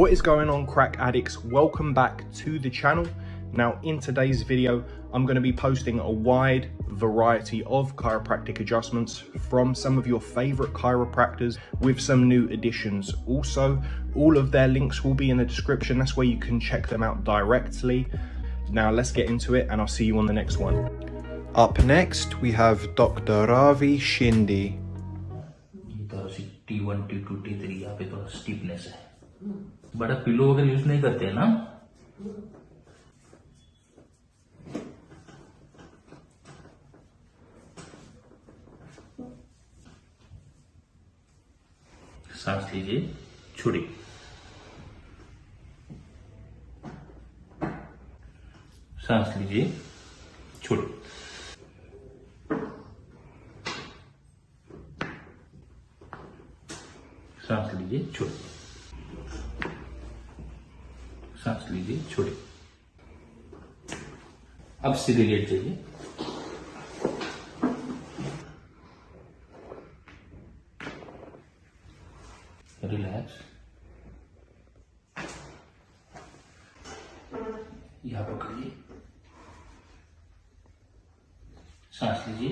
What is going on crack addicts? Welcome back to the channel. Now in today's video, I'm going to be posting a wide variety of chiropractic adjustments from some of your favorite chiropractors with some new additions. Also, all of their links will be in the description. That's where you can check them out directly. Now let's get into it and I'll see you on the next one. Up next, we have Dr. Ravi Shinde. ये तो T one T to T three यहाँ पे थोड़ा stiffness है बड़ा pillow वगैरह use नहीं करते हैं ना सांस लीजिए छोड़िए सांस लीजिए छोड़िए सांस लीजिए छोड़िए सांस लीजिए छोड़िए। अब सीधे लेट जाइए रिलैक्स यहाँ पकड़िए। सांस लीजिए।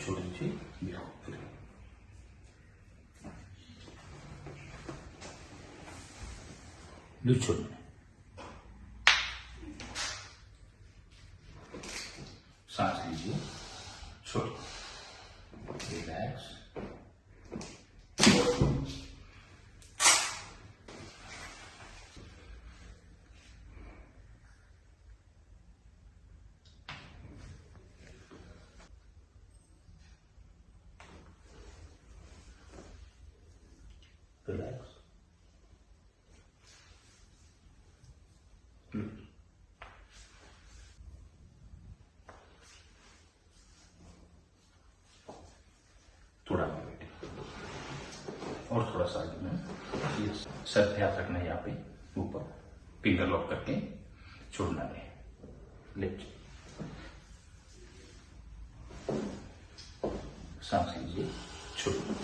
చూడండి నువ్వు చూడండి सर ध्यान रखना है यहाँ पे ऊपर फिंगर लॉक करके छोड़ना है लेफ़्ट सांस लीजिए छोड़िए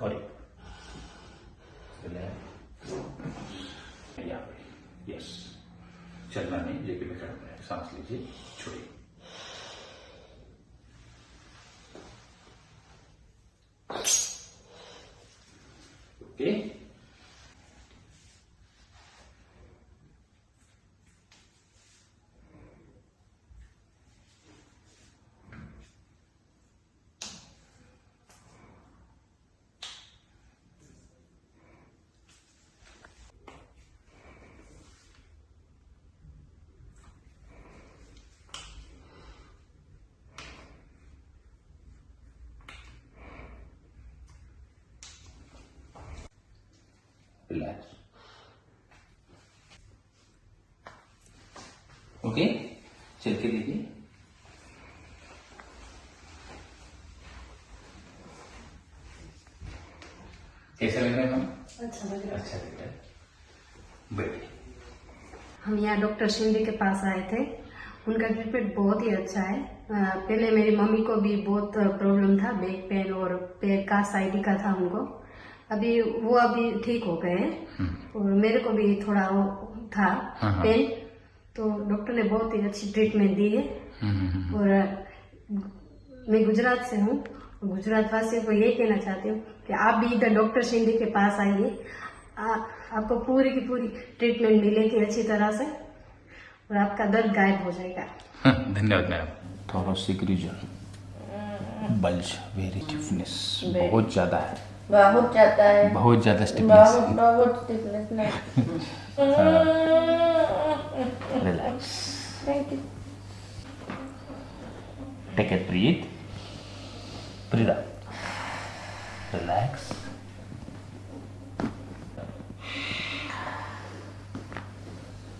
और एक रिलैक्स यहाँ पे यस चलना नहीं लेकिन मैं करना है सांस लीजिए छोड़िए ओके रिलैक्स ओके चल के दीजिए कैसा लग रहा है मैम? अच्छा लग रहा है। अच्छा लग रहा है। बैठिए हम यहाँ डॉक्टर शिंदे के पास आए थे। उनका ट्रीटमेंट बहुत ही अच्छा है। पहले मेरी मम्मी को भी बहुत प्रॉब्लम था बैक पेन और पैर का साइड का था उनको अभी वो अभी ठीक हो गए हैं। और मेरे को भी थोड़ा वो था हाँ, हाँ। पेन तो डॉक्टर ने बहुत ही अच्छी ट्रीटमेंट दी है। और मैं गुजरात से हूँ। गुजरात वासियों को ये कहना चाहती हूँ कि आप भी इधर डॉक्टर शिंदे के पास आइए। आपको पूरी की पूरी ट्रीटमेंट मिलेगी अच्छी तरह से। और आपका दर्द गायब हो जाएगा। धन्यवाद madam. Thoracic region bulge very stiffness बहुत ज़्यादा है। बहुत ज़्यादा है। बहुत ज़्यादा स्टिफनेस बहुत stiffness relax thank you take it breathe Preeta relax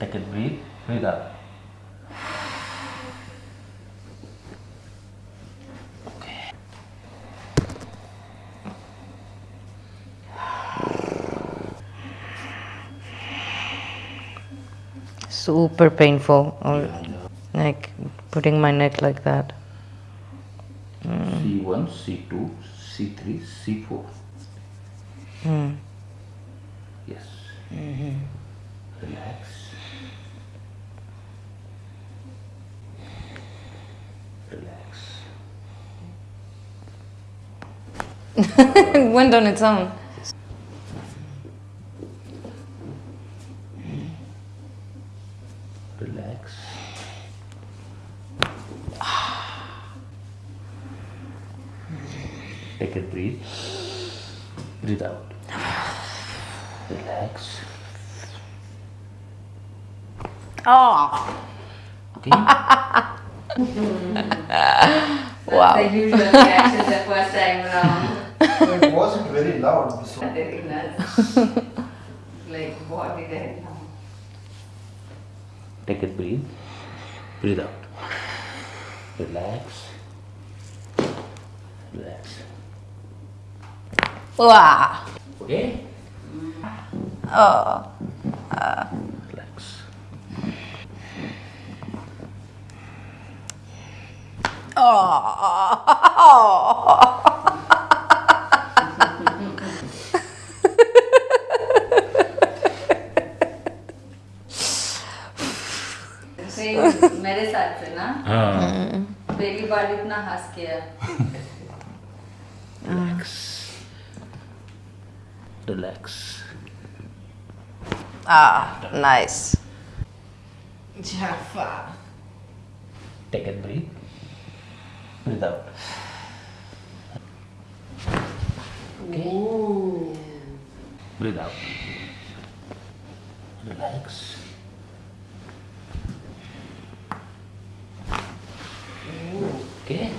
take it breathe Preeta super painful or like putting my neck like that C1, C2, C3, C4. Yes. Mm-hmm. Relax. Relax. it went on its own Relax. Take a breathe. Breathe out. Relax. oh Okay. wow The usual reaction the first time around. it wasn't very loud. So Very nice. like what did I do? Take a breathe. Breathe out. Relax. Relax. wow Okay. Oh Relax. oh मेरे साथ से ना हाँ. पहली बार इतना हंस किया Relax. Relax. Ah nice Jaffa. Take a breathe. Breathe out. Okay. Breathe out. Relax. Okay.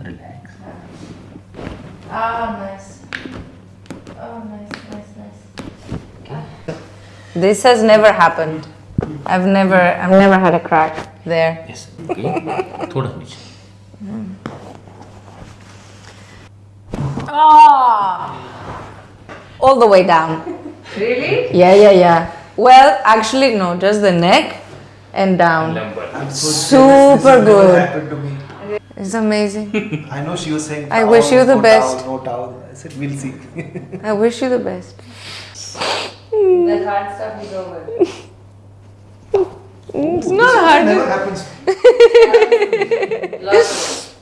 Relax. Ah, nice. Oh, nice, nice, nice. this has never happened i've never i've never had a crack there Yes. Okay. थोड़ा नीचे. Ah, all the way down. Really? Yeah, yeah, yeah. Well, actually, no, just the neck and down. I'm so Super jealous. This has never good. happened to me. It's amazing. I know she was saying. I "Towel, wish you the no best." Towel, no towel. I said we'll see. I wish you the best. The hard stuff is over. It's not hard. never happens. Lots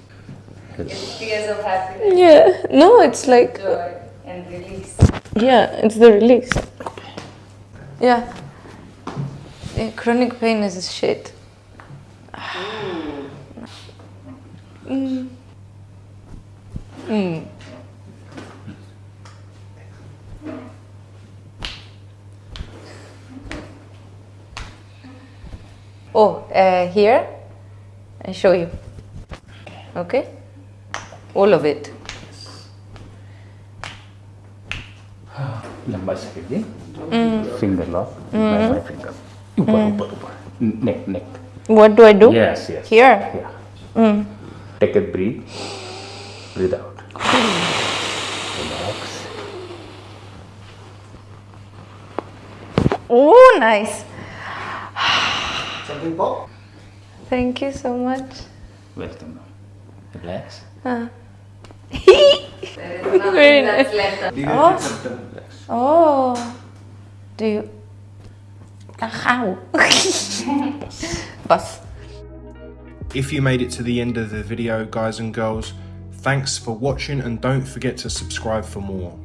of tears of happiness, Yeah. No, it's like joy, and release. yeah, it's the release. Yeah. Yeah, chronic pain is shit. Mm. Mm. Oh, uh, here I show you. Okay, all of it. लंबा second दे finger lock bye bye finger ऊपर ऊपर ऊपर नेक नेक What do I do? Yes yes Here. या take a breathe breathe out relax Oh, nice. Something pop. Thank you so much. welcome relax Uh, There is nothing Very that's left. Deviated septum. relax oh, do you? Uh, How? Bus. If you made it to the end of the video, guys and girls, Thanks for watching and don't forget to subscribe for more.